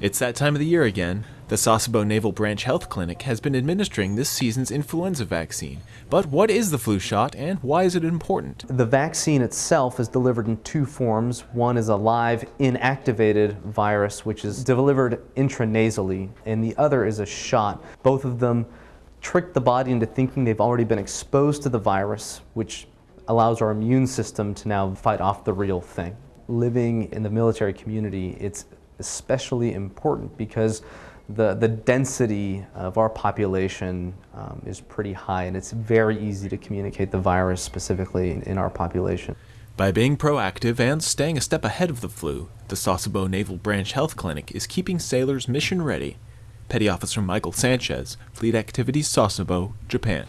It's that time of the year again. The Sasebo Naval Branch Health Clinic has been administering this season's influenza vaccine. But what is the flu shot and why is it important? The vaccine itself is delivered in two forms. One is a live inactivated virus, which is delivered intranasally, and the other is a shot. Both of them trick the body into thinking they've already been exposed to the virus, which allows our immune system to now fight off the real thing. Living in the military community, it's especially important because the, the density of our population um, is pretty high and it's very easy to communicate the virus specifically in, in our population. By being proactive and staying a step ahead of the flu, the Sasebo Naval Branch Health Clinic is keeping sailors mission ready. Petty Officer Michael Sanchez, Fleet Activities Sasebo, Japan.